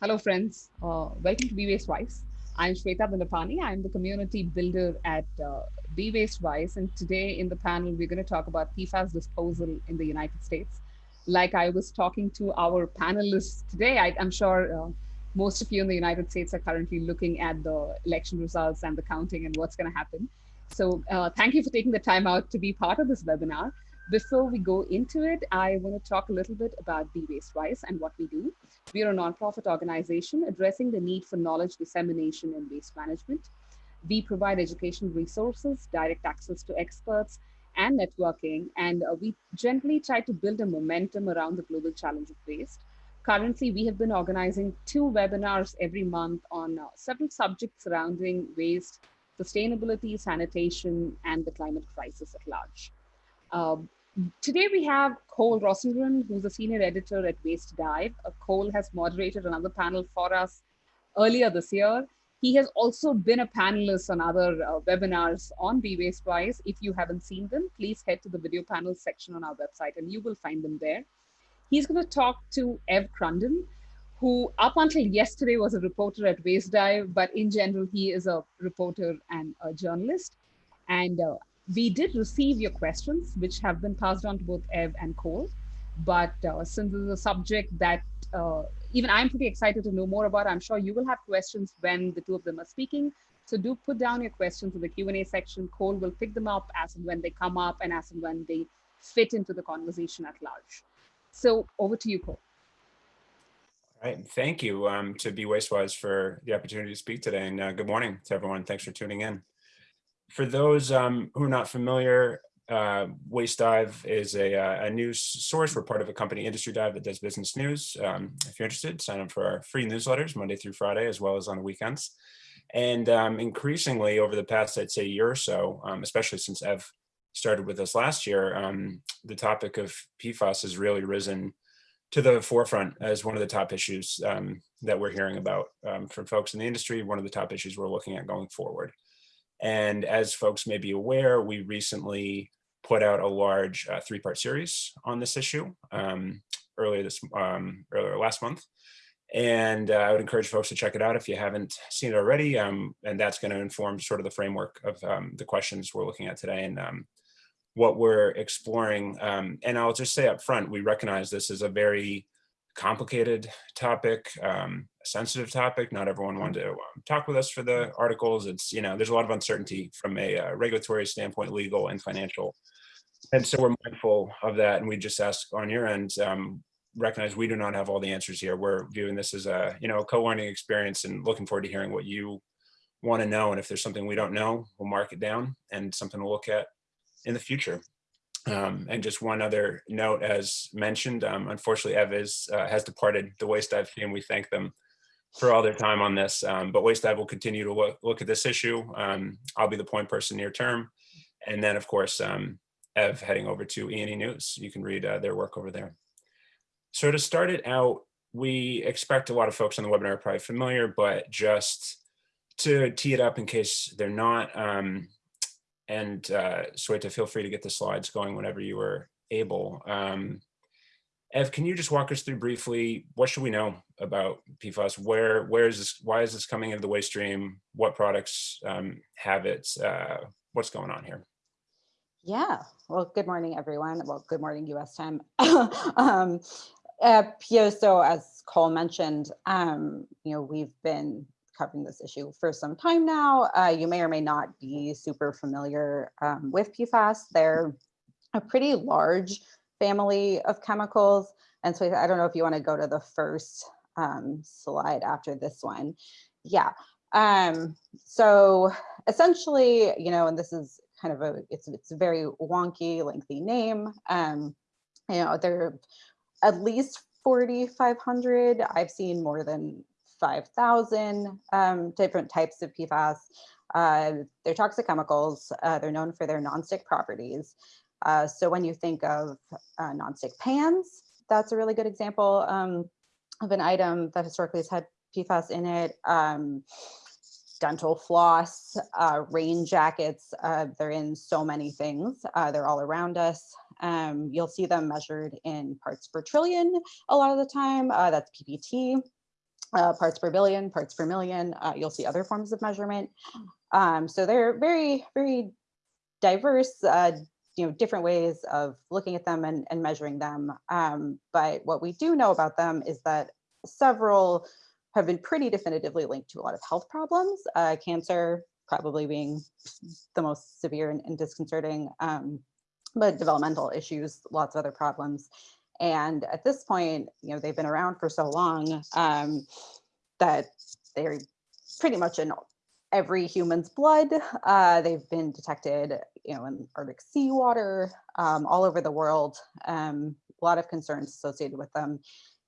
Hello, friends. Uh, welcome to Be Waste Wise. I'm Shweta Bandapani. I'm the community builder at uh, Be Waste Wise. And today in the panel, we're going to talk about PFAS disposal in the United States. Like I was talking to our panelists today, I, am sure uh, most of you in the United States are currently looking at the election results and the counting and what's going to happen. So uh, thank you for taking the time out to be part of this webinar. Before we go into it, I want to talk a little bit about Be Waste Wise and what we do. We are a nonprofit organization addressing the need for knowledge dissemination in waste management. We provide educational resources, direct access to experts, and networking, and uh, we generally try to build a momentum around the global challenge of waste. Currently, we have been organizing two webinars every month on uh, several subjects surrounding waste, sustainability, sanitation, and the climate crisis at large. Um, Today we have Cole Rosengren, who's a senior editor at Waste Dive. Uh, Cole has moderated another panel for us earlier this year. He has also been a panelist on other uh, webinars on Be Waste Wise. If you haven't seen them, please head to the video panel section on our website and you will find them there. He's going to talk to Ev Crunden, who up until yesterday was a reporter at Waste Dive, but in general, he is a reporter and a journalist. And uh, we did receive your questions, which have been passed on to both Ev and Cole. But uh, since this is a subject that uh, even I'm pretty excited to know more about, I'm sure you will have questions when the two of them are speaking. So do put down your questions in the Q&A section. Cole will pick them up as and when they come up and as and when they fit into the conversation at large. So over to you, Cole. All right, thank you um, to Be Waste Wise for the opportunity to speak today and uh, good morning to everyone. Thanks for tuning in for those um, who are not familiar, uh, Waste Dive is a, uh, a, news source. We're part of a company, Industry Dive, that does business news. Um, if you're interested, sign up for our free newsletters Monday through Friday, as well as on the weekends. And um, increasingly over the past, I'd say, year or so, um, especially since Ev started with us last year, um, the topic of PFAS has really risen to the forefront as one of the top issues um, that we're hearing about from folks in the industry, one of the top issues we're looking at going forward. And as folks may be aware, we recently put out a large uh, three-part series on this issue um, earlier this um, earlier last month. And uh, I would encourage folks to check it out if you haven't seen it already. Um, and that's going to inform sort of the framework of um, the questions we're looking at today and um, what we're exploring. Um, and I'll just say up front, we recognize this is a very complicated topic, um, sensitive topic. Not everyone wanted to um, talk with us for the articles. It's, you know, there's a lot of uncertainty from a uh, regulatory standpoint, legal and financial. And so we're mindful of that. And we just ask on your end, um, recognize we do not have all the answers here. We're viewing this as a, you know, a co-learning experience and looking forward to hearing what you want to know. And if there's something we don't know, we'll mark it down and something to look at in the future. Um, and just one other note, as mentioned, um, unfortunately, Ev is, uh, has departed the Waste Dive team. We thank them for all their time on this, um, but Waste Dive will continue to look, look at this issue. Um, I'll be the point person near term. And then, of course, um, Ev heading over to E&E News. You can read uh, their work over there. So to start it out, we expect a lot of folks on the webinar are probably familiar, but just to tee it up in case they're not, um, and uh, Shweta, feel free to get the slides going whenever you are able. Um, Ev, can you just walk us through briefly, what should we know about PFAS? Where, where is this, why is this coming into the waste stream? What products um, have it? Uh, what's going on here? Yeah, well, good morning, everyone. Well, good morning, US time. um, uh, so as Cole mentioned, um, you know, we've been covering this issue for some time now. Uh, you may or may not be super familiar um, with PFAS. They're a pretty large family of chemicals. And so I don't know if you want to go to the first um, slide after this one. Yeah. Um, so essentially, you know, and this is kind of a, it's, it's a very wonky, lengthy name. Um, you know, there are at least 4,500. I've seen more than 5,000 um, different types of PFAS. Uh, they're toxic chemicals. Uh, they're known for their nonstick properties. Uh, so when you think of uh, nonstick pans, that's a really good example um, of an item that historically has had PFAS in it. Um, dental floss, uh, rain jackets, uh, they're in so many things. they're all around us. Um, you'll see them measured in parts per trillion a lot of the time. that's PPT. uh, parts per billion, parts per million. Uh, you'll see other forms of measurement. Um, so they're very, very diverse, uh, you know, different ways of looking at them and, and measuring them. Um, but what we do know about them is that several have been pretty definitively linked to a lot of health problems, uh, cancer probably being the most severe and, and disconcerting, um, but developmental issues, lots of other problems. And at this point, you know, they've been around for so long um, that they're pretty much in every human's blood. Uh, they've been detected, you know, in Arctic seawater, um, all over the world. Um, a lot of concerns associated with them.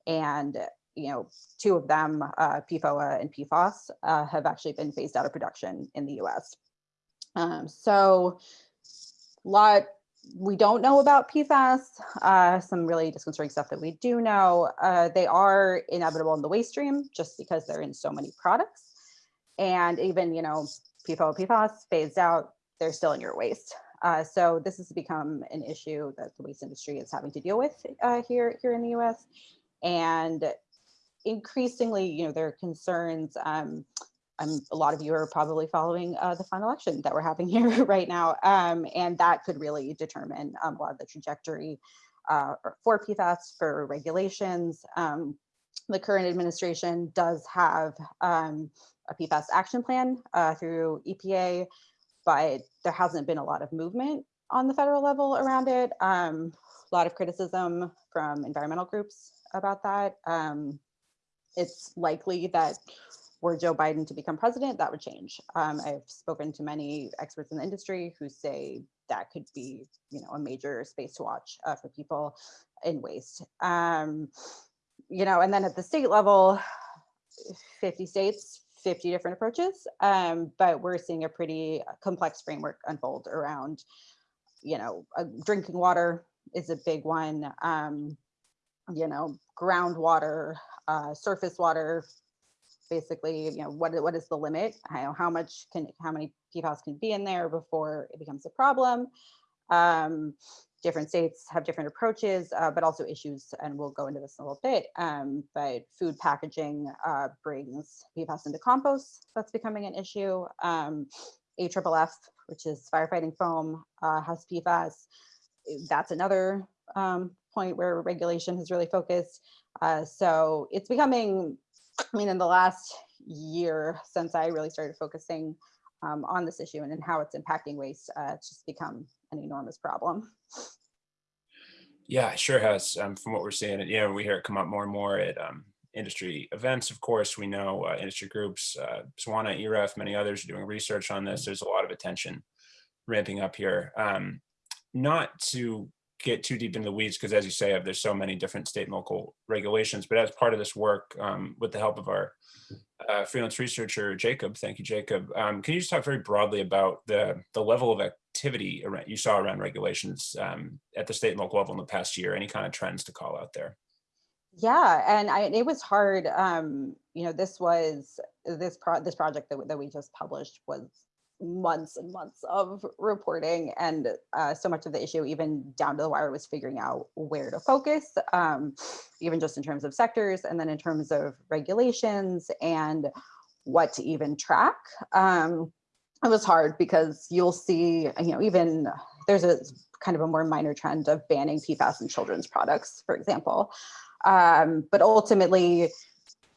And, you know, two of them, uh, PFOA and PFOS, uh, have actually been phased out of production in the US. Um, so, a lot we don't know about PFAS, uh, some really disconcerting stuff that we do know. Uh, they are inevitable in the waste stream just because they're in so many products. And even, you know, PFOA, PFOS phased out, they're still in your waste. Uh, so this has become an issue that the waste industry is having to deal with uh, here, here in the US. And increasingly, you know, there are concerns um, um, a lot of you are probably following uh, the final election that we're having here right now. Um, and that could really determine um, a lot of the trajectory uh, for PFAS, for regulations. Um, the current administration does have um, a PFAS action plan uh, through EPA, but there hasn't been a lot of movement on the federal level around it. Um, a lot of criticism from environmental groups about that. it's likely that were Joe Biden to become president, that would change. Um, I've spoken to many experts in the industry who say that could be, you know, a major space to watch uh, for people in waste. Um, you know, and then at the state level, 50 states, 50 different approaches, um, but we're seeing a pretty complex framework unfold around, you know, uh, drinking water is a big one, um, you know, groundwater, uh, surface water, basically, you know, what, what is the limit? How, how much can, how many PFAS can be in there before it becomes a problem? Um, different states have different approaches, uh, but also issues, and we'll go into this in a little bit, um, but food packaging uh, brings PFAS into compost. That's becoming an issue. Um, AFFF, which is firefighting foam, uh, has PFAS. That's another um, point where regulation has really focused. Uh, so it's becoming I mean, in the last year since I really started focusing um, on this issue and, and how it's impacting waste, uh, it's just become an enormous problem. Yeah, sure has. Um, from what we're seeing, know, we hear it come up more and more at um, industry events. Of course, we know uh, industry groups, uh, SWANA, EREF, many others are doing research on this. There's a lot of attention ramping up here. Um, not to get too deep into the weeds because as you say, there's so many different state and local regulations, but as part of this work, um, with the help of our uh, freelance researcher, Jacob, thank you, Jacob. Um, can you just talk very broadly about the, the level of activity around, you saw around regulations um, at the state and local level in the past year, any kind of trends to call out there? Yeah, and I, it was hard. Um, you know, this was this pro this project that, that we just published was months and months of reporting and uh, so much of the issue even down to the wire was figuring out where to focus um, even just in terms of sectors and then in terms of regulations and what to even track. Um, it was hard because you'll see you know even there's a kind of a more minor trend of banning PFAS in children's products for example. Um, but ultimately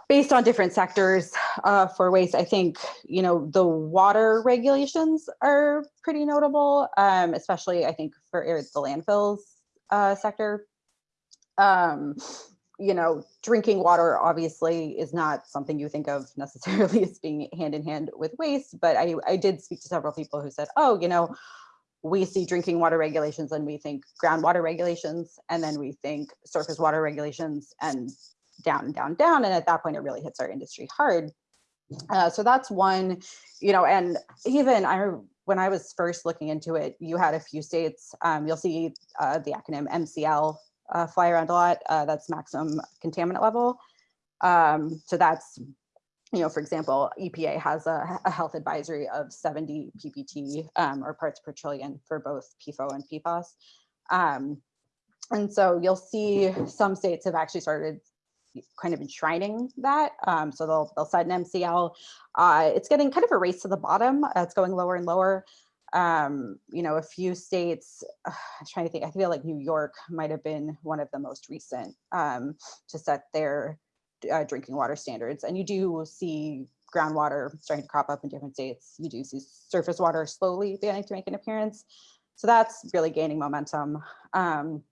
based on different sectors uh, for waste, I think, you know, the water regulations are pretty notable, um, especially I think for the landfills uh, sector. Um, you know, drinking water obviously is not something you think of necessarily as being hand in hand with waste, but I, I did speak to several people who said, oh, you know, we see drinking water regulations and we think groundwater regulations, and then we think surface water regulations and down and down, down. And at that point, it really hits our industry hard. Uh, so that's one, you know, and even I, when I was first looking into it, you had a few states, um, you'll see uh, the acronym MCL uh, fly around a lot. Uh, that's maximum contaminant level. Um, so that's, you know, for example, EPA has a, a health advisory of 70 ppt um, or parts per trillion for both PFOA and PFOS. Um, and so you'll see some states have actually started kind of enshrining that. Um, so they'll, they'll set an MCL. Uh, it's getting kind of a race to the bottom. Uh, it's going lower and lower. Um, you know, a few states, uh, I'm trying to think, I feel like New York might have been one of the most recent um, to set their uh, drinking water standards. And you do see groundwater starting to crop up in different states. You do see surface water slowly beginning to make an appearance. So that's really gaining momentum. Um,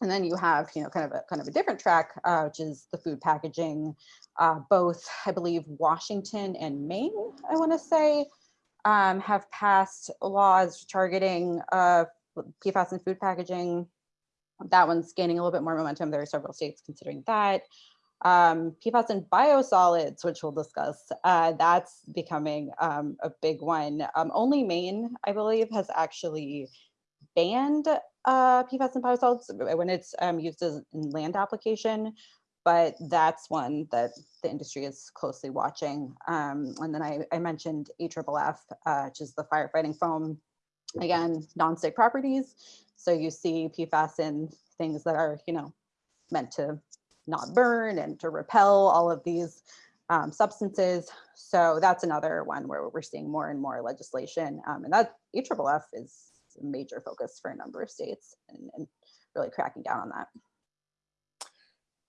and then you have, you know, kind of a kind of a different track, uh, which is the food packaging. Uh, both, I believe, Washington and Maine, I want to say, um, have passed laws targeting uh, PFAS in food packaging. That one's gaining a little bit more momentum. There are several states considering that. Um, PFAS in biosolids, which we'll discuss, uh, that's becoming um, a big one. Um, only Maine, I believe, has actually banned uh, PFAS in biosolids when it's um, used as in land application, but that's one that the industry is closely watching. Um, and then I, I mentioned AFFF, uh, which is the firefighting foam, again, non-stick properties. So you see PFAS in things that are, you know, meant to not burn and to repel all of these um, substances. So that's another one where we're seeing more and more legislation. Um, and that AFFF is a major focus for a number of states and, and really cracking down on that.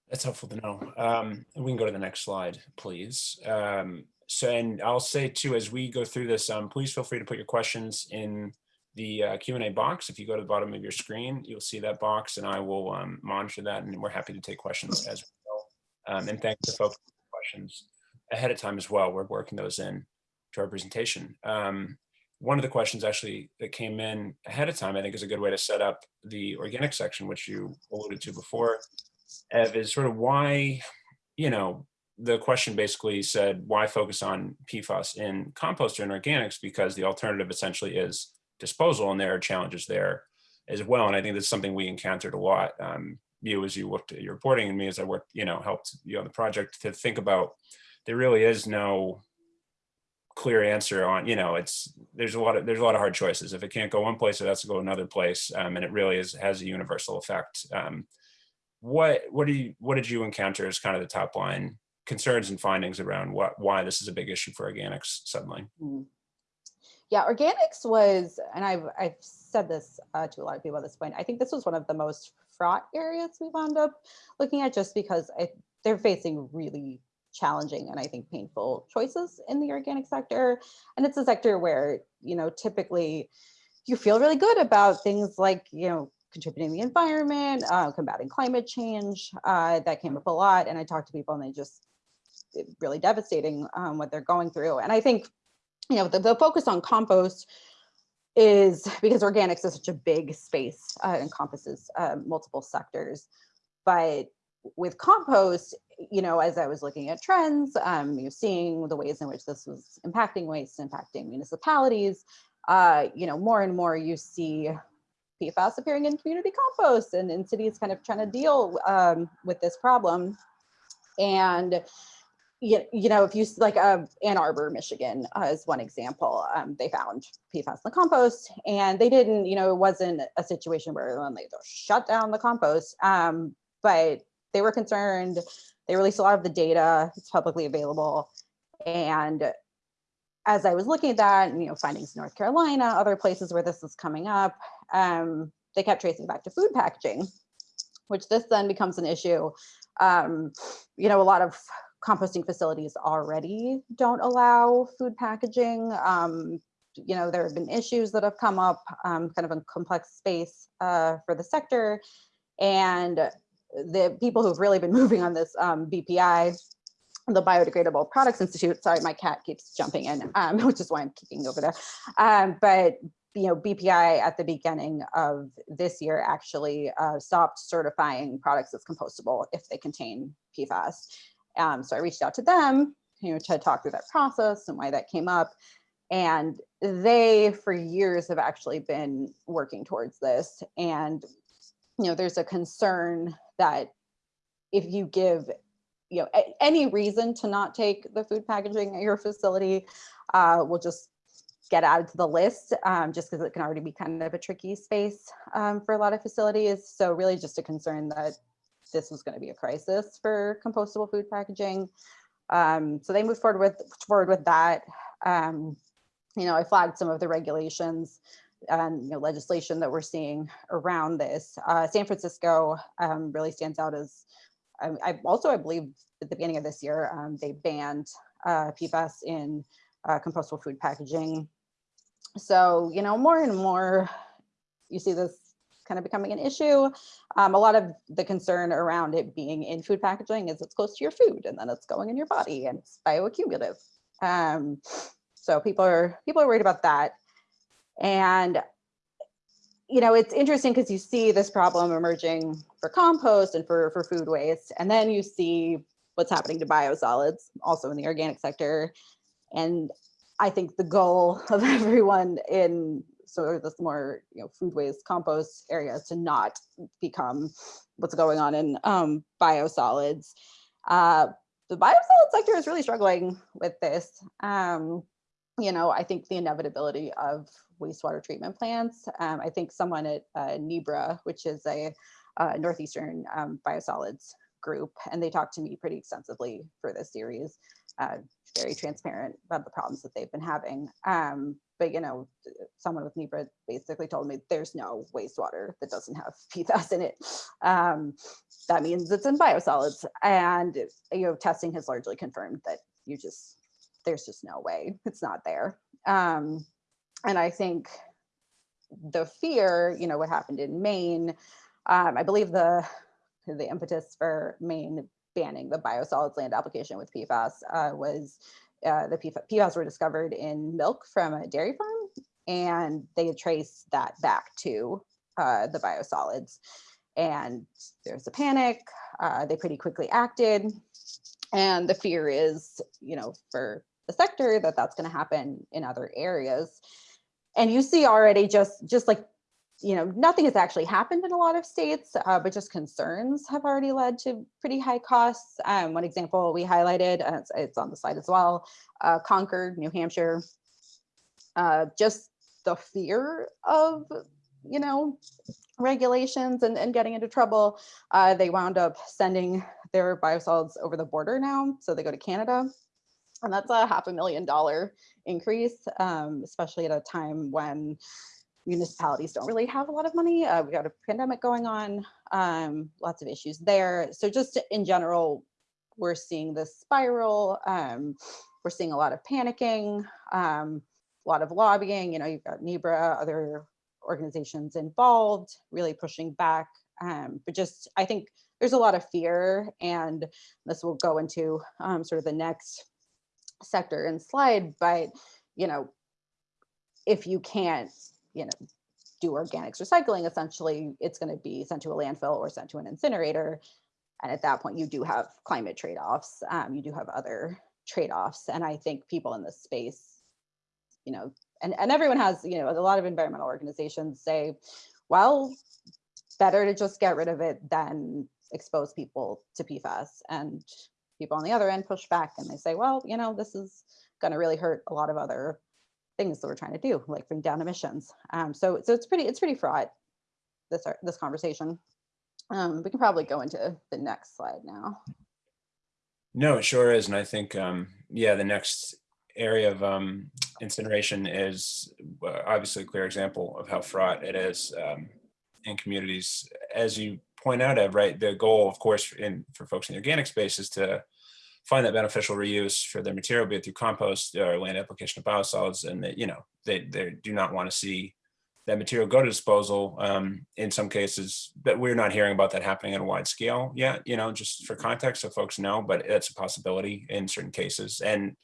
That's helpful to know. Um, we can go to the next slide, please. Um, so, and I'll say too, as we go through this, um, please feel free to put your questions in the uh, Q&A box. If you go to the bottom of your screen, you'll see that box and I will um, monitor that and we're happy to take questions as well. Um, and thanks to folks for questions ahead of time as well. We're working those in to our presentation. Um, one of the questions actually that came in ahead of time, I think is a good way to set up the organic section, which you alluded to before, Ev, is sort of why, you know, the question basically said, why focus on PFAS in compost and organics? Because the alternative essentially is disposal and there are challenges there as well. And I think that's something we encountered a lot. Um, you as you looked at your reporting and me as I worked, you know, helped you on the project to think about there really is no clear answer on, you know, it's there's a lot of there's a lot of hard choices. If it can't go one place, it has to go another place. Um, and it really is has a universal effect. Um, what what do you what did you encounter as kind of the top line concerns and findings around what why this is a big issue for organics suddenly? Mm yeah, organics was, and I've, I've said this uh, to a lot of people at this point, I think this was one of the most fraught areas we wound up looking at just because I, they're facing really challenging and I think painful choices in the organic sector. And it's a sector where, you know, typically you feel really good about things like, you know, contributing the environment, uh, combating climate change. Uh, that came up a lot. And I talked to people and they just really devastating um, what they're going through. And I think you know, the, the focus on compost is because organics is such a big space, uh, encompasses uh, multiple sectors. But with compost, you know, as I was looking at trends, um, you know, seeing the ways in which this was impacting waste, impacting municipalities, uh, you know, more and more you see PFAS appearing in community compost and in cities kind of trying to deal um, with this problem. And you, know, if you like uh, Ann Arbor, Michigan uh, is one example, um, they found PFAS in the compost and they didn't, you know, it wasn't a situation where they shut down the compost, um, but they were concerned. They released a lot of the data, it's publicly available. And as I was looking at that you know, findings in North Carolina, other places where this is coming up, um, they kept tracing back to food packaging, which this then becomes an issue. Um, you know, a lot of composting facilities already don't allow food packaging. Um, you know, there have been issues that have come up, um, kind of a complex space uh, for the sector. And the people who've really been moving on this um, BPI, the Biodegradable Products Institute, sorry, my cat keeps jumping in, um, which is why I'm kicking over there. Um, but you know, BPI at the beginning of this year actually uh, stopped certifying products as compostable if they contain PFAS. Um, so I reached out to them, you know, to talk through that process and why that came up. And they, for years, have actually been working towards this. And, you know, there's a concern that if you give, you know, any reason to not take the food packaging at your facility, uh, will just get added to the list um, just because it can already be kind of a tricky space um, for a lot of facilities. So really just a concern that this was going to be a crisis for compostable food packaging. Um, so they moved forward with forward with that. Um, you know, I flagged some of the regulations and you know, legislation that we're seeing around this. Uh, San Francisco um, really stands out as, I, I, also, I believe at the beginning of this year, um, they banned uh, PFAS in uh, compostable food packaging. So, you know, more and more you see this kind of becoming an issue. Um, a lot of the concern around it being in food packaging is it's close to your food and then it's going in your body and it's bioaccumulative. Um, so people are people are worried about that. And you know, it's interesting because you see this problem emerging for compost and for, for food waste, and then you see what's happening to biosolids, also in the organic sector. And I think the goal of everyone in sort of this more you know food waste compost area is to not become what's going on in um, biosolids. Uh, the biosolid sector is really struggling with this. Um, you know, I think the inevitability of wastewater treatment plants. Um, I think someone at uh, NEBRA, which is a uh, Northeastern um, biosolids group, and they talked to me pretty extensively for this series, uh, very transparent about the problems that they've been having. Um, but you know, someone with NEBRA basically told me there's no wastewater that doesn't have PFAS in it. Um, that means it's in biosolids, and you know, testing has largely confirmed that you just there's just no way it's not there. Um, and I think the fear, you know, what happened in Maine, um, I believe the the impetus for Maine banning the biosolids land application with PFAS uh, was uh, the PFAS were discovered in milk from a dairy farm, and they traced that back to uh, the biosolids. And there's a panic. Uh, they pretty quickly acted, and the fear is, you know, for the sector that that's going to happen in other areas. And you see already just just like you know, nothing has actually happened in a lot of states, uh, but just concerns have already led to pretty high costs. Um, one example we highlighted, uh, it's, it's, on the slide as well, uh, Concord, New Hampshire, uh, just the fear of, you know, regulations and, and getting into trouble. Uh, they wound up sending their biosolids over the border now. So they go to Canada and that's a half a million dollar increase, um, especially at a time when municipalities don't really have a lot of money. Uh, we got a pandemic going on, um, lots of issues there. So just in general, we're seeing this spiral. Um, we're seeing a lot of panicking, um, a lot of lobbying. You know, you've got NEBRA, other organizations involved, really pushing back. Um, but just, I think there's a lot of fear, and this will go into um, sort of the next sector and slide. But you know, if you can't you know, do organics recycling, essentially it's going to be sent to a landfill or sent to an incinerator. And at that point, you do have climate trade-offs. Um, you do have other trade-offs. And I think people in this space, you know, and, and everyone has, you know, a lot of environmental organizations say, well, better to just get rid of it than expose people to PFAS. And people on the other end push back and they say, well, you know, this is going to really hurt a lot of other things that we're trying to do, like bring down emissions. Um, so, so it's pretty, it's pretty fraught, this, this conversation. Um, we can probably go into the next slide now. No, it sure is. And I think, um, yeah, the next area of um, incineration is uh, obviously a clear example of how fraught it is um, in communities. As you point out, Ev, right, the goal, of course, in for folks in the organic space is to find that beneficial reuse for their material, be it through compost or land application of biosolids, and that you know they they do not want to see that material go to disposal. Um, in some cases, but we're not hearing about that happening on a wide scale yet. You know, just for context, so folks know, but it's a possibility in certain cases. And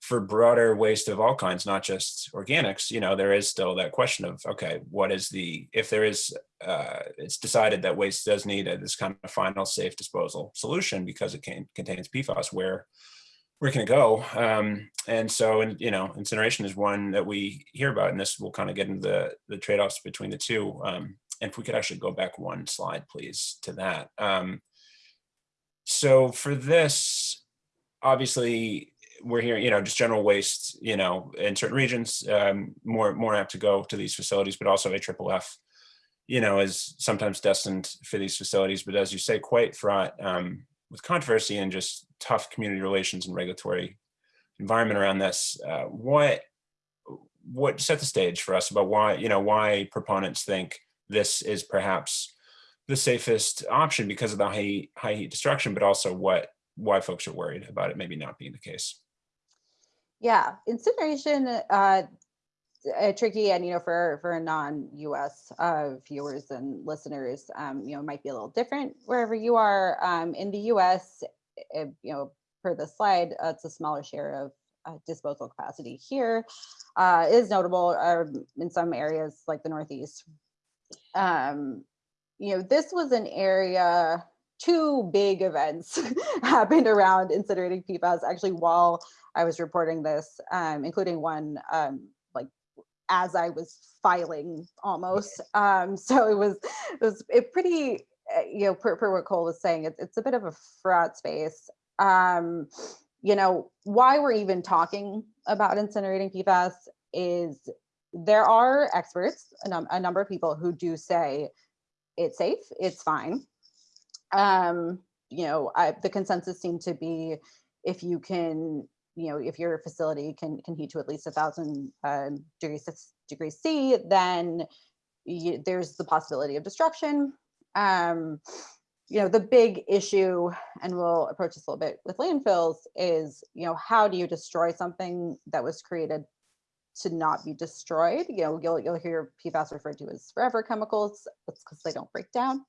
for broader waste of all kinds, not just organics, you know, there is still that question of, okay, what is the, if there is, uh, it's decided that waste does need a, this kind of final safe disposal solution because it can, contains PFAS, where, where can it go? Um, and so, and, you know, incineration is one that we hear about, and this will kind of get into the, the trade-offs between the two. Um, and if we could actually go back one slide, please, to that. Um, so for this, obviously, we're hearing, you know, just general waste, you know, in certain regions, um, more more apt to go to these facilities, but also AFFF, you know, is sometimes destined for these facilities, but as you say, quite fraught um, with controversy and just tough community relations and regulatory environment around this. Uh, what what set the stage for us about why you know why proponents think this is perhaps the safest option because of the high heat, high heat destruction, but also what why folks are worried about it maybe not being the case. Yeah, incineration uh, uh, tricky and you know for for non-us uh, viewers and listeners um, you know might be a little different wherever you are. Um, in the us it, you know per the slide uh, it's a smaller share of uh, disposal capacity here uh, is notable um, in some areas like the northeast. Um, you know this was an area two big events happened around incinerating PFAS actually while I was reporting this, um, including one um, as I was filing almost. Um, so it was it was it pretty, uh, you know, per, per what Cole was saying, it's, it's a bit of a fraud space. Um, you know, why we're even talking about incinerating PFAS is there are experts, a, num a number of people who do say it's safe, it's fine. Um, you know, I, the consensus seemed to be if you can you know, if your facility can, can heat to at least a thousand um, degrees, degrees C, then you, there's the possibility of destruction. Um, you know, the big issue, and we'll approach this a little bit with landfills, is, you know, how do you destroy something that was created to not be destroyed? You know, you'll, you'll hear PFAS referred to as forever chemicals. That's because they don't break down.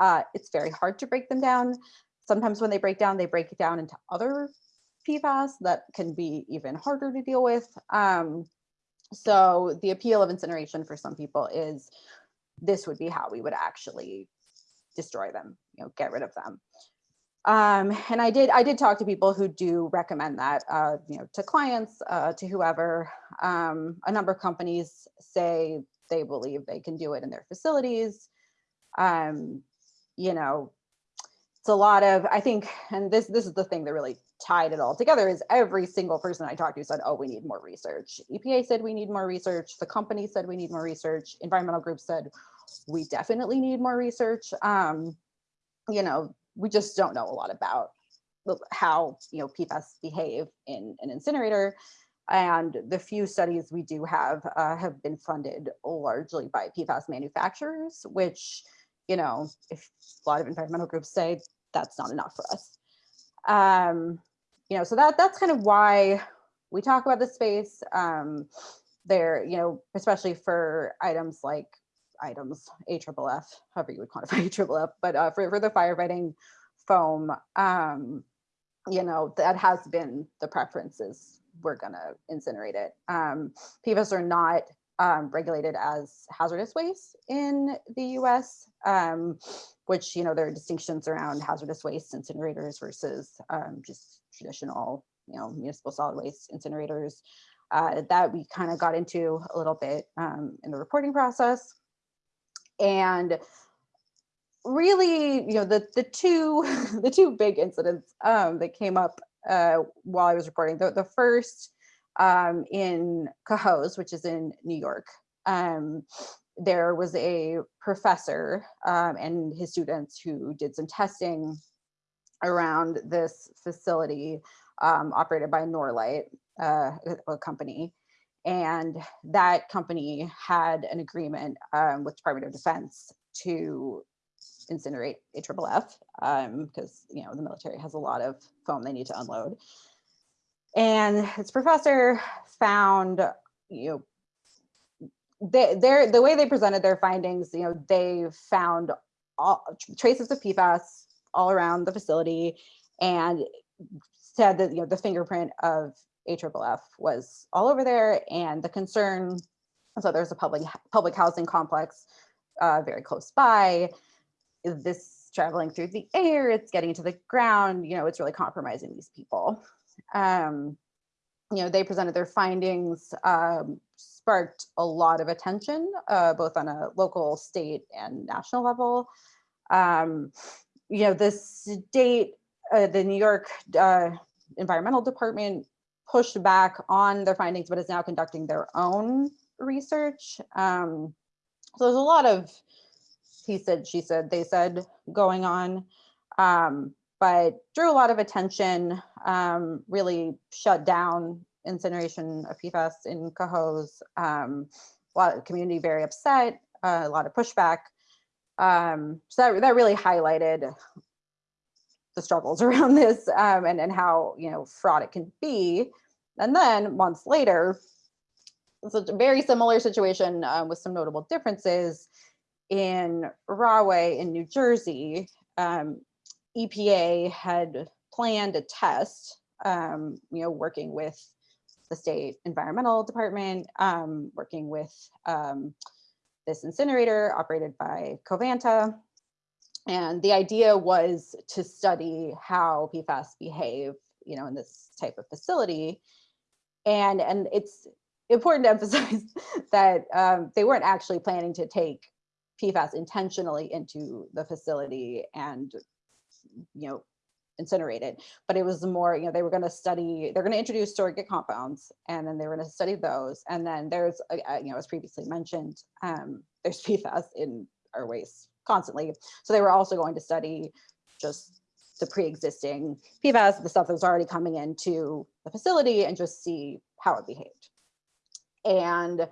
Uh, it's very hard to break them down. Sometimes when they break down, they break it down into other PFAS that can be even harder to deal with. Um, so the appeal of incineration for some people is this would be how we would actually destroy them, you know, get rid of them. Um, and I did I did talk to people who do recommend that, uh, you know, to clients, uh, to whoever. Um, a number of companies say they believe they can do it in their facilities. Um, you know, it's a lot of I think, and this this is the thing that really tied it all together is every single person I talked to said, oh, we need more research. EPA said we need more research. The company said we need more research. Environmental groups said we definitely need more research. Um, you know, we just don't know a lot about how, you know, PFAS behave in an incinerator. And the few studies we do have uh, have been funded largely by PFAS manufacturers, which, you know, if a lot of environmental groups say that's not enough for us. Um, you know, so that that's kind of why we talk about the space. Um, there, you know, especially for items like items AFFF, however you would quantify AFFF, but uh, for, for the firefighting foam, um, you know, that has been the preferences. We're gonna incinerate it. Um, PFAS are not um, regulated as hazardous waste in the US, um, which, you know, there are distinctions around hazardous waste incinerators versus um, just traditional, you know, municipal solid waste incinerators uh, that we kind of got into a little bit um, in the reporting process. And really, you know, the the two the two big incidents um, that came up uh, while I was reporting. The, the first um, in Cohoes, which is in New York. Um, there was a professor um, and his students who did some testing around this facility um, operated by Norlite, uh, a company. And that company had an agreement um, with Department of Defense to incinerate AFFF because um, because you know the military has a lot of foam they need to unload. And this professor found, you know, they, the way they presented their findings, you know, they found all, traces of PFAS all around the facility and said that you know the fingerprint of AFFF was all over there and the concern so there's a public public housing complex uh, very close by. This traveling through the air it's getting into the ground you know it's really compromising these people. Um, you know they presented their findings um, sparked a lot of attention uh, both on a local state and national level. Um, you know, the state, uh, the New York uh, Environmental Department pushed back on their findings, but is now conducting their own research. Um, so there's a lot of he said, she said, they said going on. Um, but drew a lot of attention, um, really shut down incineration of PFAS in Cohoes. Um, a lot of community very upset, uh, a lot of pushback. Um, so that, that really highlighted the struggles around this um, and, and how, you know, fraud it can be. And then months later, it's a very similar situation um, with some notable differences in Rahway in New Jersey. Um, EPA had planned a test, um, you know, working with the state environmental department, um, working with um, this incinerator operated by Covanta. And the idea was to study how PFAS behave, you know, in this type of facility. And, and it's important to emphasize that um, they weren't actually planning to take PFAS intentionally into the facility and you know, incinerated, but it was more, you know, they were going to study, they're going to introduce surrogate compounds and then they were going to study those. And then there's, uh, uh, you know, as previously mentioned, um, there's PFAS in our waste constantly. So they were also going to study just the pre-existing PFAS, the stuff that was already coming into the facility and just see how it behaved. And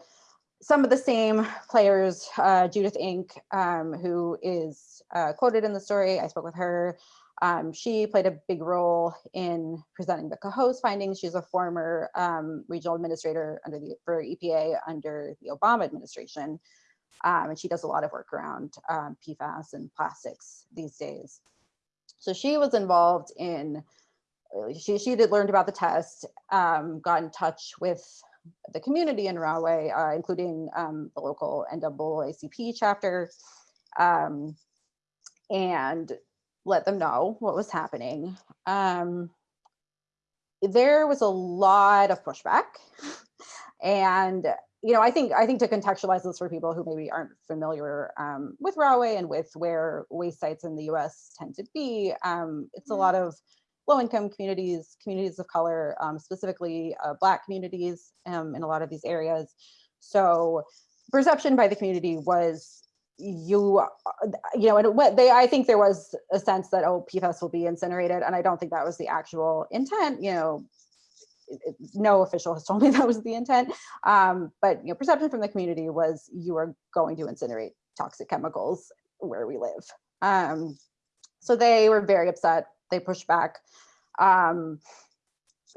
some of the same players, uh, Judith Enck, um, who is uh, quoted in the story, I spoke with her. Um, she played a big role in presenting the Cohoes findings. She's a former um, regional administrator under the for EPA under the Obama administration. Um, and she does a lot of work around um, PFAS and plastics these days. So she was involved in, uh, she, she did learned about the test, um, got in touch with the community in Rahway, uh, including um, the local NAACP chapter, and let them know what was happening. Um, there was a lot of pushback, and you know, I think I think to contextualize this for people who maybe aren't familiar um, with Rahway and with where waste sites in the U.S. tend to be, um, it's a lot of low-income communities, communities of color, um, specifically uh, Black communities um, in a lot of these areas. So perception by the community was you, uh, you know, and what they, I think there was a sense that, oh, PFAS will be incinerated. And I don't think that was the actual intent, you know, no official has told me that was the intent. Um, but, you know, perception from the community was you are going to incinerate toxic chemicals where we live. Um, so they were very upset they pushed back. Um,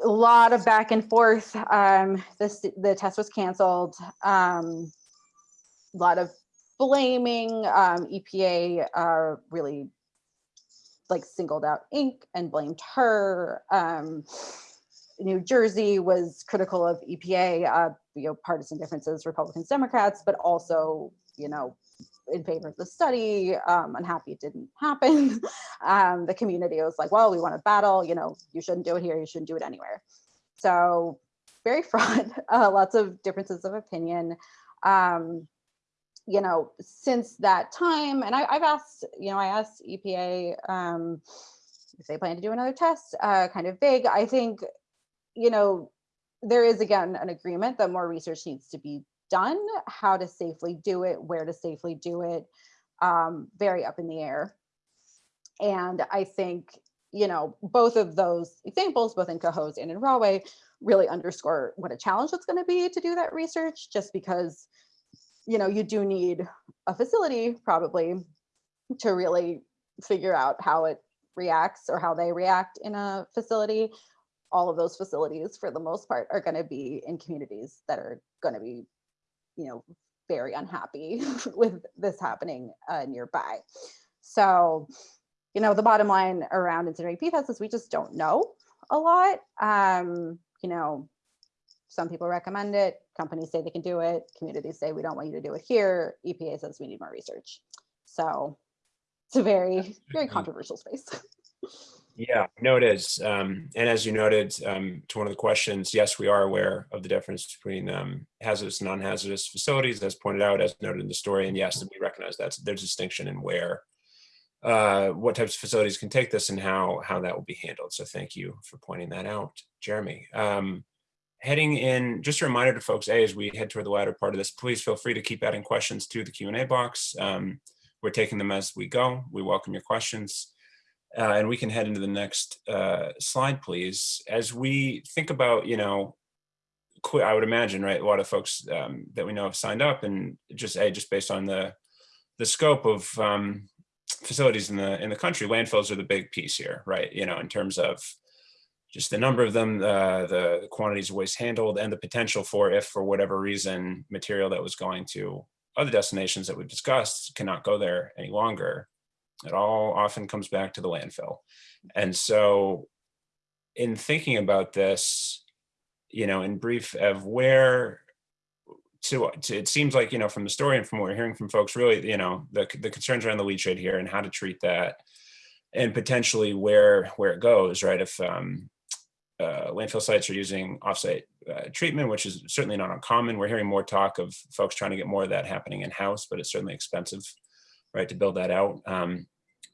a lot of back and forth. Um, this the test was canceled. Um, a lot of blaming. Um, EPA uh, really like singled out Enck and blamed her. Um, New Jersey was critical of EPA, uh, you know, partisan differences, Republicans, Democrats, but also, you know, in favor of the study, um, unhappy it didn't happen. um, the community was like, well, we want to battle, you know, you shouldn't do it here, you shouldn't do it anywhere. So very fraught, uh, lots of differences of opinion. Um, you know, since that time, and I, have asked, you know, I asked EPA um, if they plan to do another test, uh, kind of vague. I think, you know, there is again an agreement that more research needs to be done, how to safely do it, where to safely do it, um, very up in the air. And I think, you know, both of those examples, both in Cohoes and in Rahway, really underscore what a challenge it's going to be to do that research, just because, you know, you do need a facility probably to really figure out how it reacts or how they react in a facility all of those facilities for the most part are going to be in communities that are going to be you know, very unhappy with this happening uh, nearby. So, you know, the bottom line around incinerating PFAS is we just don't know a lot. Um, you know, some people recommend it, companies say they can do it, communities say we don't want you to do it here, EPA says we need more research. So it's a very, very controversial space. Yeah, no, it is. Um, and as you noted um, to one of the questions, yes, we are aware of the difference between um, hazardous and non-hazardous facilities, as pointed out, as noted in the story. And yes, we recognize that there's a distinction in where, uh, what types of facilities can take this and how, how that will be handled. So thank you for pointing that out, Jeremy. Um, heading in, just a reminder to folks, A, as we head toward the latter part of this, please feel free to keep adding questions to the Q&A box. Um, we're taking them as we go. We welcome your questions. Uh, and we can head into the next uh, slide, please. As we think about, you know, I would imagine, right, a lot of folks um, that we know have signed up and just, a just based on the the scope of um, facilities in the in the country, landfills are the big piece here, right? You know, in terms of just the number of them, uh, the quantities of waste handled, and the potential for if, for whatever reason, material that was going to other destinations that we've discussed cannot go there any longer. It all often comes back to the landfill. And so in thinking about this, you know, in brief of where to, to, it seems like, you know, from the story and from what we're hearing from folks, really, you know, the, the concerns around the leachate here and how to treat that and potentially where, where it goes, right? If um, uh, landfill sites are using offsite uh, treatment, which is certainly not uncommon. We're hearing more talk of folks trying to get more of that happening in-house, but it's certainly expensive, right, to build that out. Um,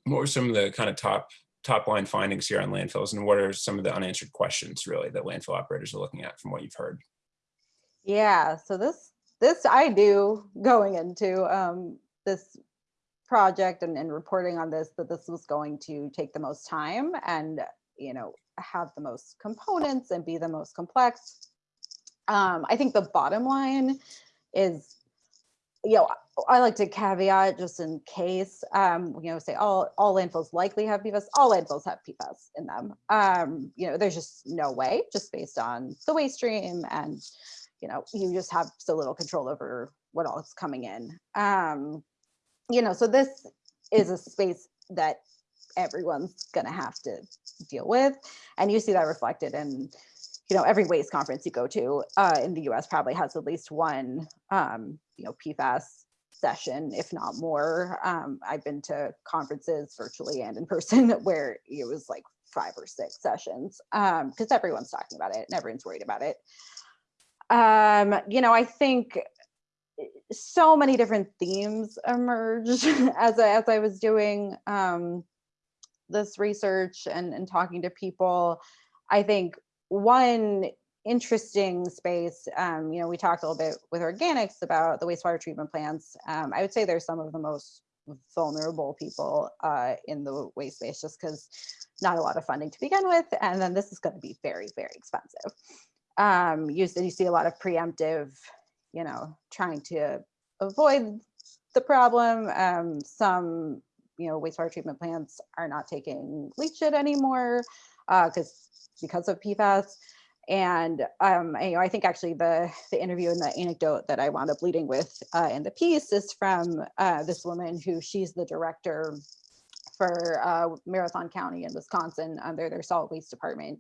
what were some of the kind of top top line findings here on landfills and what are some of the unanswered questions really that landfill operators are looking at from what you've heard? Yeah, so this this I do going into um, this project and, and reporting on this that this was going to take the most time and you know have the most components and be the most complex. Um, I think the bottom line is you know, I like to caveat just in case, um, you know, say all, all landfills likely have PFAS, all landfills have PFAS in them. Um, you know, there's just no way, just based on the waste stream and, you know, you just have so little control over what all is coming in. Um, you know, so this is a space that everyone's gonna have to deal with. And you see that reflected in, you know, every waste conference you go to uh, in the US probably has at least one, um, you know, PFAS session, if not more. Um, I've been to conferences virtually and in person where it was like five or six sessions um, because um, everyone's talking about it and everyone's worried about it. Um, you know, I think eh, so many different themes emerged as as I was doing um, this research and, and talking to people. I think one interesting space. Um, you know, we talked a little bit with organics about the wastewater treatment plants. Um, I would say they're some of the most vulnerable people uh, in the waste space just because not a lot of funding to begin with. And then this is going to be very, very expensive. Um, you, you see a lot of preemptive, you know, trying to avoid the problem. Um, some, you know, wastewater treatment plants are not taking leachate anymore because uh, because of PFAS. And um, I, you know, I think actually the, the interview and the anecdote that I wound up leading with uh, in the piece is from uh, this woman who she's the director for uh, Marathon County in Wisconsin under their solid waste department.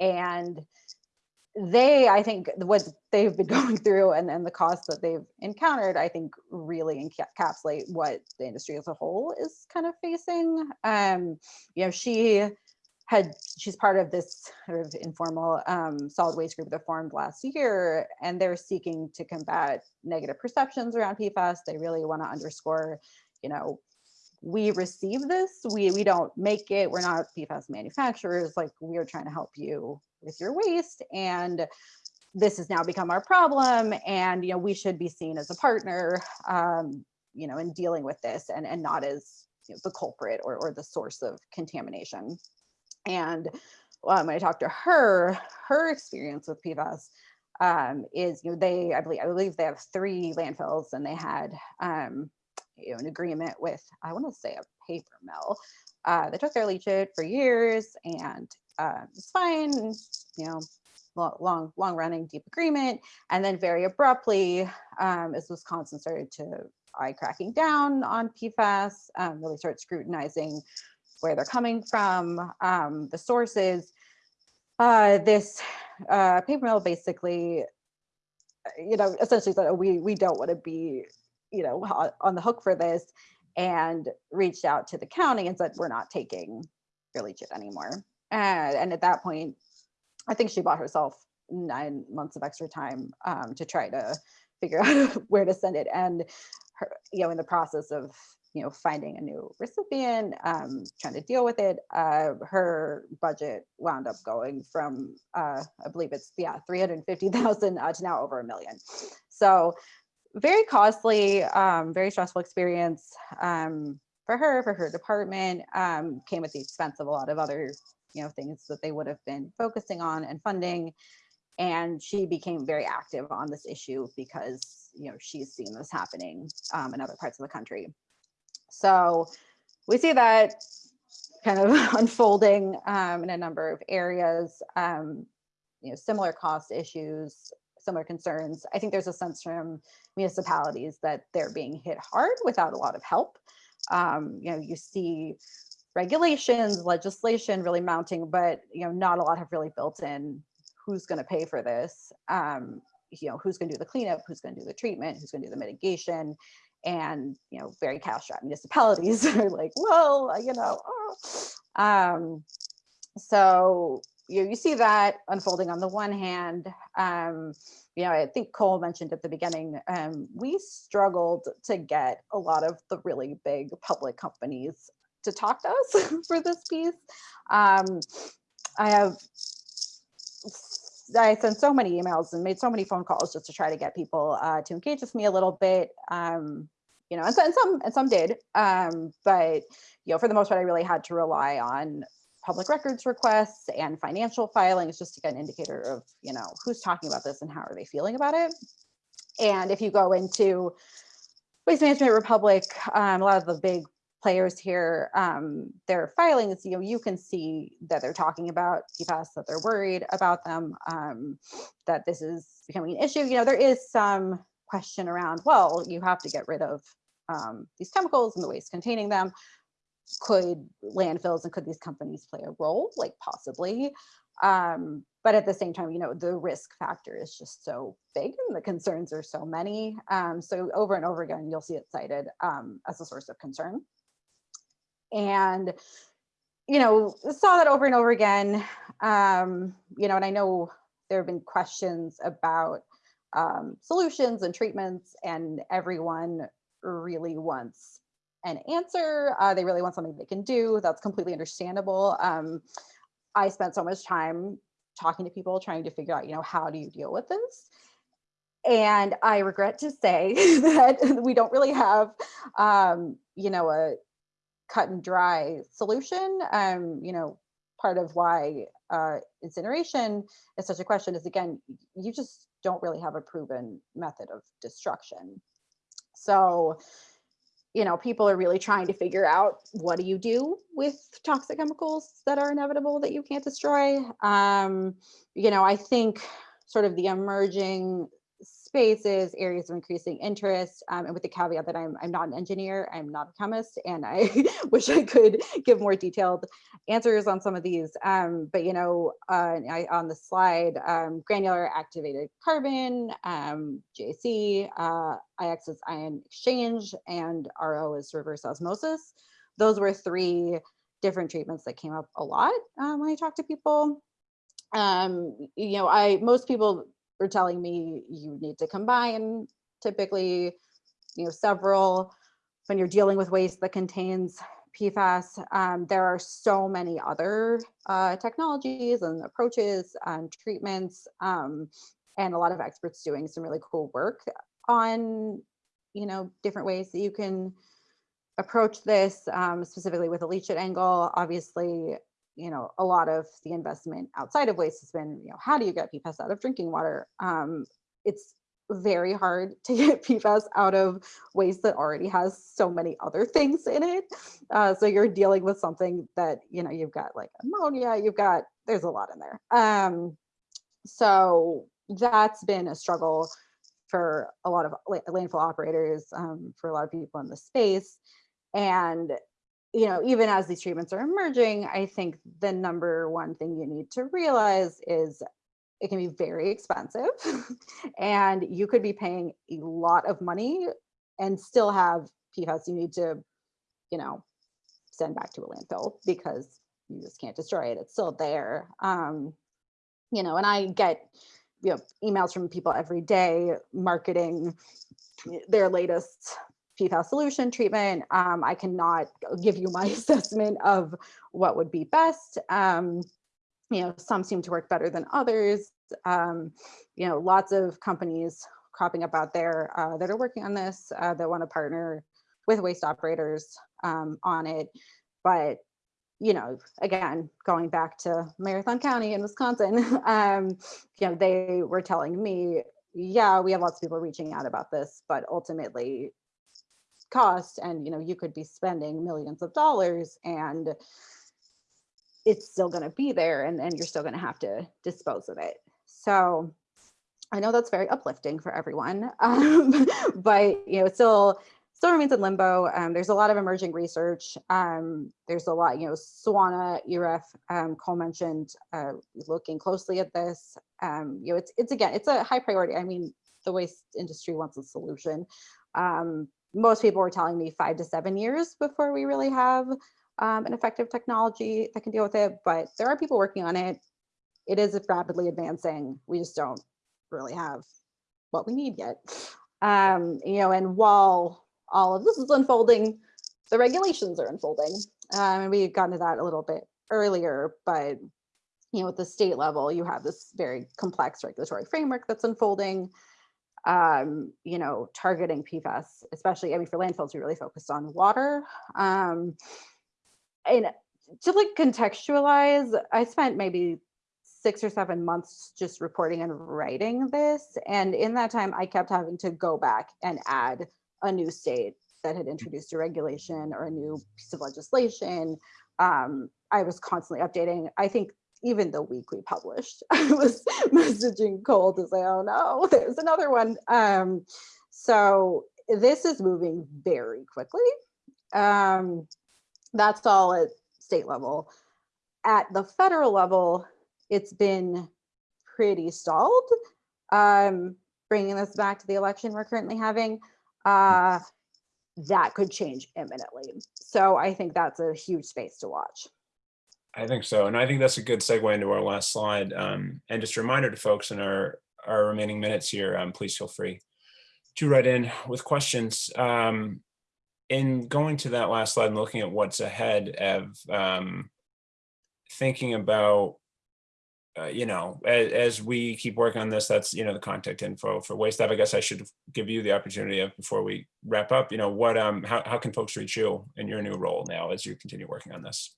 And they, I think what they've been going through and, and the costs that they've encountered, I think really encapsulate what the industry as a whole is kind of facing. Um, you know, she had she's part of this sort of informal um, solid waste group that formed last year, and they're seeking to combat negative perceptions around PFAS. They really want to underscore, you know, we receive this, we we don't make it, we're not PFAS manufacturers, like we are trying to help you with your waste, and this has now become our problem, and you know we should be seen as a partner, um, you know, in dealing with this, and and not as you know, the culprit or or the source of contamination. And um, when I talked to her, her experience with PFAS um, is, you know, they, I believe, I believe they have three landfills and they had, um, you know, an agreement with, I want to say a paper mill. Uh, they took their leachate for years and uh, it's fine, you know, long, long running deep agreement. And then very abruptly, um, as Wisconsin started to eye cracking down on PFAS, um, really start scrutinizing where they're coming from, um, the sources. Uh, this uh, paper mill basically, you know, essentially said, oh, we, we don't want to be, you know, on the hook for this and reached out to the county and said, we're not taking your leachate anymore. And, and at that point, I think she bought herself nine months of extra time um, to try to figure out where to send it. And her, you know, in the process of you know, finding a new recipient, um, trying to deal with it. Uh, her budget wound up going from, uh, I believe it's, yeah, 350,000 uh, to now over a million. So very costly, um, very stressful experience um, for her, for her department, um, came at the expense of a lot of other, you know, things that they would have been focusing on and funding. And she became very active on this issue because, you know, she's seen this happening um, in other parts of the country. So we see that kind of unfolding um, in a number of areas, um, you know, similar cost issues, similar concerns. I think there's a sense from municipalities that they're being hit hard without a lot of help. Um, you know, you see regulations, legislation really mounting, but you know, not a lot have really built in who's going to pay for this. Um, you know, who's going to do the cleanup, who's going to do the treatment, who's going to do the mitigation, and you know, very cash-strapped municipalities are like, well, you know, oh. um, so you, know, you see that unfolding on the one hand. Um, you know, I think Cole mentioned at the beginning, um, we struggled to get a lot of the really big public companies to talk to us for this piece. Um, I have, I sent so many emails and made so many phone calls just to try to get people uh, to engage with me a little bit. Um, you know, and, so, and some and some did, um, but you know, for the most part, I really had to rely on public records requests and financial filings just to get an indicator of, you know, who's talking about this and how are they feeling about it. And if you go into Waste Management Republic, um, a lot of the big players here, um, their filings, you know, you can see that they're talking about PFAS, that they're worried about them, um, that this is becoming an issue. You know, there is some question around, well, you have to get rid of um, these chemicals and the waste containing them. Could landfills and could these companies play a role? Like possibly. Um, but at the same time you know the risk factor is just so big and the concerns are so many. Um, so over and over again you'll see it cited um, as a source of concern and you know saw that over and over again um, you know and i know there have been questions about um, solutions and treatments and everyone really wants an answer. Uh, they really want something they can do. That's completely understandable. Um, I spent so much time talking to people trying to figure out, you know, how do you deal with this? And I regret to say that we don't really have, um, you know, a cut and dry solution. Um, you know, part of why uh, incineration is such a question is again, you just don't really have a proven method of destruction. So, you know, people are really trying to figure out what do you do with toxic chemicals that are inevitable that you can't destroy. Um, you know, I think sort of the emerging spaces, areas of increasing interest, um, and with the caveat that I'm, I'm not an engineer, I'm not a chemist, and I wish I could give more detailed answers on some of these. Um, but, you know, uh, I, on the slide, um, granular activated carbon, um, GAC, uh, IX is ion exchange, and RO is reverse osmosis. Those were three different treatments that came up a lot um, when I talked to people. Um, you know, I most people are telling me you need to combine typically, you know, several when you're dealing with waste that contains PFAS. Um, there are so many other uh, technologies and approaches and treatments um, and a lot of experts doing some really cool work on, you know, different ways that you can approach this um, specifically with a leachate angle. Obviously, you know, a lot of the investment outside of waste has been, you know, how do you get PFAS out of drinking water? Um, it's very hard to get PFAS out of waste that already has so many other things in it. Uh, so you're dealing with something that, you know, you've got like ammonia, you've got, there's a lot in there. Um, so that's been a struggle for a lot of landfill operators, um, for a lot of people in the space. And you know, even as these treatments are emerging, I think the number one thing you need to realize is it can be very expensive and you could be paying a lot of money and still have PFAS you need to, you know, send back to a landfill because you just can't destroy it. It's still there. Um, you know, and I get, you know, emails from people every day marketing their latest PFAS solution treatment. Um, I cannot give you my assessment of what would be best. Um, you know, some seem to work better than others. Um, you know, lots of companies cropping up out there uh, that are working on this, uh, that want to partner with waste operators um, on it. But, you know, again, going back to Marathon County in Wisconsin, um, you know, they were telling me, yeah, we have lots of people reaching out about this, but ultimately cost and, you know, you could be spending millions of dollars and it's still going to be there and, and you're still going to have to dispose of it. So I know that's very uplifting for everyone, um, but you know, it still still remains in limbo. Um, there's a lot of emerging research. Um, there's a lot, you know, SWANA, EREF, um, Cole mentioned, uh, looking closely at this. Um, you know, it's it's again, it's a high priority. I mean, the waste industry wants a solution. Most people were telling me five to seven years before we really have um, an effective technology that can deal with it, but there are people working on it. It is rapidly advancing. We just don't really have what we need yet. Um, you know, and while all of this is unfolding, the regulations are unfolding. Um, and we got into that a little bit earlier, but you know, at the state level, you have this very complex regulatory framework that's unfolding. Um, you know, targeting PFAS, especially, I mean, for landfills, we really focused on water. Um, and to like contextualize, I spent maybe six or seven months just reporting and writing this. And in that time, I kept having to go back and add a new state that had introduced a regulation or a new piece of legislation. Um, I was constantly updating. I think even the week we published, I was messaging Cole to say, oh no, there's another one. Um, so this is moving very quickly. Um, that's all at state level. At the federal level, it's been pretty stalled. Um, bringing this back to the election we're currently having, uh, that could change imminently. So I think that's a huge space to watch. I think so. And I think that's a good segue into our last slide. Um, and just a reminder to folks in our, our remaining minutes here, um, please feel free to write in with questions. Um, in going to that last slide and looking at what's ahead of um, thinking about uh, you know, as, as, we keep working on this, that's, you know, the contact info for Waste I guess I should give you the opportunity of before we wrap up, you know, what, um, how, how can folks reach you in your new role now as you continue working on this?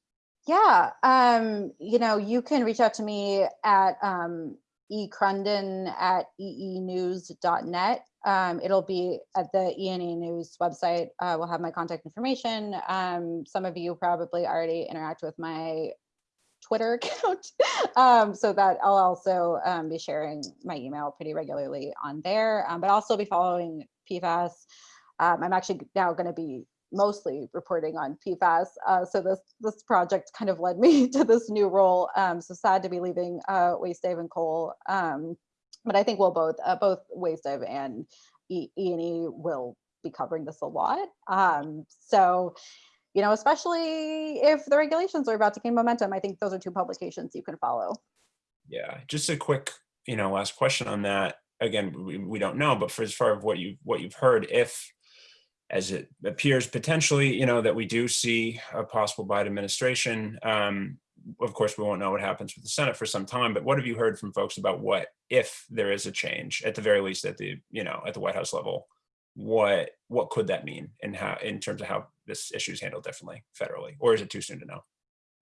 Yeah, um, you know, you can reach out to me at um, ecrunden at eenews.net. Um, it'll be at the E&E News website. Uh, we'll have my contact information. Um, some of you probably already interact with my Twitter account. um, so that I'll also um, be sharing my email pretty regularly on there, um, but also be following PFAS. Um, I'm actually now going to be mostly reporting on PFAS. Uh, so this this project kind of led me to this new role. Um, so sad to be leaving uh, Waste Dive and Cole. Um, but I think we'll both uh, both Waste Dive and E and E will be covering this a lot. so you know, especially if the regulations are about to gain momentum. I think those are two publications you can follow. Yeah, just a quick, you know, last question on that. Again, we, we don't know, but for as far as what you what you've heard, if as it appears potentially, you know, that we do see a possible Biden administration. Um, of course, we won't know what happens with the Senate for some time, but what have you heard from folks about what if there is a change, at the very least at the, you know, at the White House level? what what could that mean and how in terms of how this issue is handled differently federally or is it too soon to know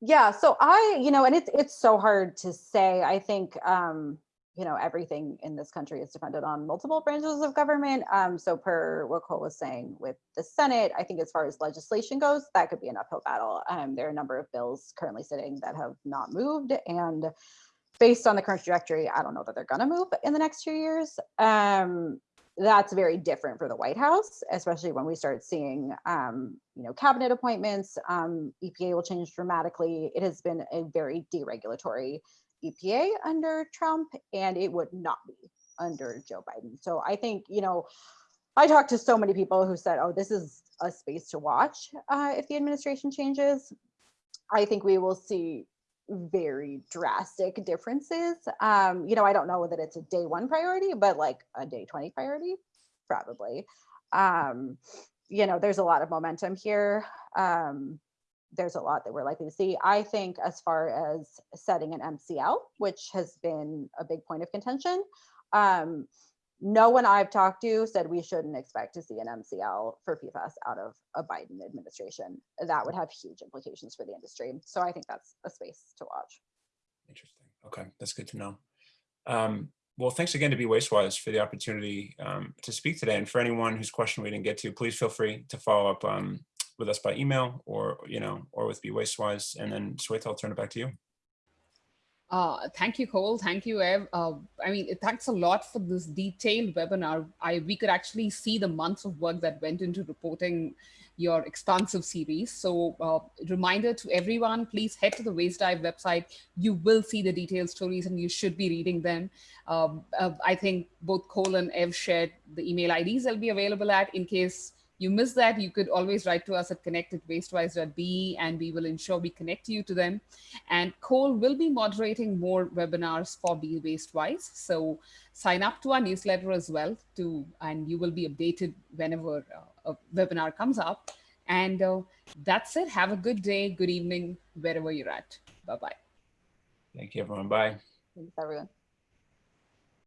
yeah so i you know and it's it's so hard to say i think um you know everything in this country is dependent on multiple branches of government um so per what cole was saying with the senate i think as far as legislation goes that could be an uphill battle um there are a number of bills currently sitting that have not moved and based on the current trajectory i don't know that they're going to move in the next two years um that's very different for the White House, especially when we start seeing, um, you know, cabinet appointments. Um, EPA will change dramatically. It has been a very deregulatory EPA under Trump, and it would not be under Joe Biden. So I think, you know, I talked to so many people who said, oh, this is a space to watch uh, if the administration changes. I think we will see very drastic differences. Um, you know, I don't know that it's a day one priority, but like a day 20 priority, probably. Um, you know, there's a lot of momentum here. Um, there's a lot that we're likely to see. I think as far as setting an MCL, which has been a big point of contention, um, no one I've talked to said we shouldn't expect to see an MCL for PFAS out of a Biden administration. That would have huge implications for the industry. So I think that's a space to watch. Interesting. Okay, that's good to know. Um, well, thanks again to Be Waste Wise for the opportunity um, to speak today. And for anyone whose question we didn't get to, please feel free to follow up um, with us by email or, you know, or with Be Waste Wise. And then Shweta, I'll turn it back to you. Uh, thank you, Cole. Thank you, Ev. Uh, I mean, thanks a lot for this detailed webinar. I we could actually see the months of work that went into reporting your expansive series. So uh, reminder to everyone, please head to the Waste Dive website. You will see the detailed stories and you should be reading them. Um, uh, I think both Cole and Ev shared the email IDs they'll be available at in case you miss that, you could always write to us at connect at wastewise.be and we will ensure we connect you to them. And Cole will be moderating more webinars for Be Waste Wise. So sign up to our newsletter as well to, and you will be updated whenever uh, a webinar comes up. And uh, that's it. Have a good day, good evening, wherever you're at. Bye-bye. Thank you, everyone. Bye. Thanks, everyone.